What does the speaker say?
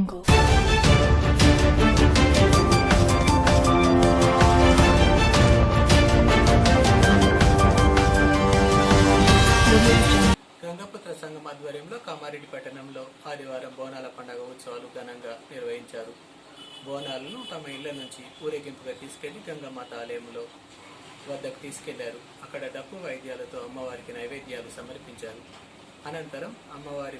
గంగపుత్ర సంఘం ఆధ్వర్యంలో కామారెడ్డి పట్టణంలో ఆదివారం బోనాల పండుగ ఉత్సవాలు ఘనంగా నిర్వహించారు. బోనాలను తమ ఇళ్ళ నుంచి ఊరేగింపుగా తీసుకెళ్ళి గంగమాత ఆలయంలో వద్దకు తీసుకెళ్ళారు. అక్కడ డప్పు వాయిద్యాలతో అమ్మవారికి నైవేద్యాలు సమర్పించారు. అనంతరం అమ్మవారి